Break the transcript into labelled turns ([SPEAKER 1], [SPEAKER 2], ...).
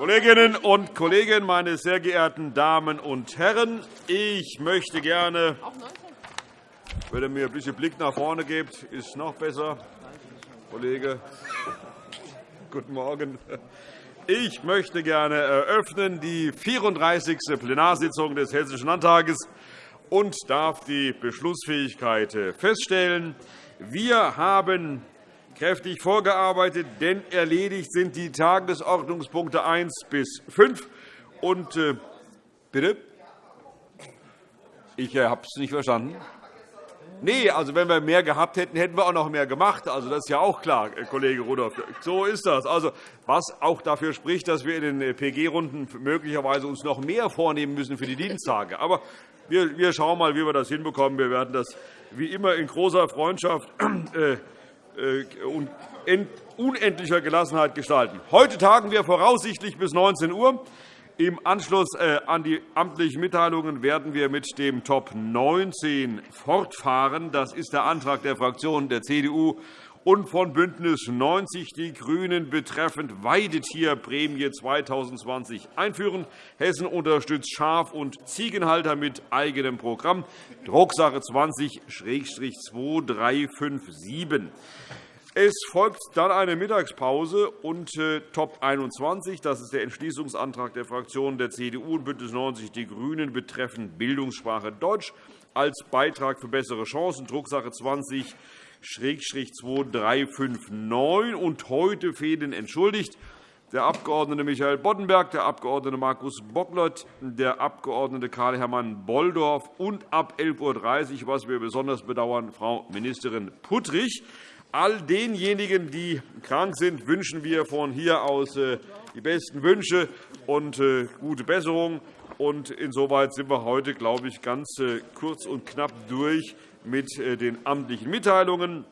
[SPEAKER 1] Kolleginnen und Kollegen, meine sehr geehrten Damen und Herren! Ich möchte gerne, wenn ihr mir ein bisschen Blick nach vorne gebt, ist noch besser. Kollege, guten Morgen. Ich möchte gerne eröffnen die 34. Plenarsitzung des Hessischen Landtages und darf die Beschlussfähigkeit feststellen. Wir haben kräftig vorgearbeitet, denn erledigt sind die Tagesordnungspunkte 1 bis 5. Und, äh, bitte? Ich äh, habe es nicht verstanden. Nee, also wenn wir mehr gehabt hätten, hätten wir auch noch mehr gemacht. Also das ist ja auch klar, äh, Kollege Rudolph. So ist das. Also was auch dafür spricht, dass wir in den äh, PG-Runden möglicherweise uns noch mehr vornehmen müssen für die Diensttage. Aber wir, wir schauen mal, wie wir das hinbekommen. Wir werden das wie immer in großer Freundschaft und unendlicher Gelassenheit gestalten. Heute tagen wir voraussichtlich bis 19 Uhr. Im Anschluss äh, an die amtlichen Mitteilungen werden wir mit dem Top 19 fortfahren. Das ist der Antrag der Fraktionen der CDU und von BÜNDNIS 90 die GRÜNEN betreffend Weidetierprämie 2020 einführen. Hessen unterstützt Schaf- und Ziegenhalter mit eigenem Programm, Drucksache 20-2357. Es folgt dann eine Mittagspause und äh, Top 21. Das ist der Entschließungsantrag der Fraktionen der CDU und BÜNDNIS 90 die GRÜNEN betreffend Bildungssprache Deutsch als Beitrag für bessere Chancen, Drucksache 20 2359. Und heute fehlen entschuldigt der Abg. Michael Boddenberg, der Abg. Markus Bocklott, der Abg. Karl-Hermann Bolldorf und ab 11.30 Uhr, was wir besonders bedauern, Frau Ministerin Puttrich. All denjenigen, die krank sind, wünschen wir von hier aus äh, die besten Wünsche und äh, gute Besserung. insoweit sind wir heute, glaube ich, ganz äh, kurz und knapp durch mit den amtlichen Mitteilungen.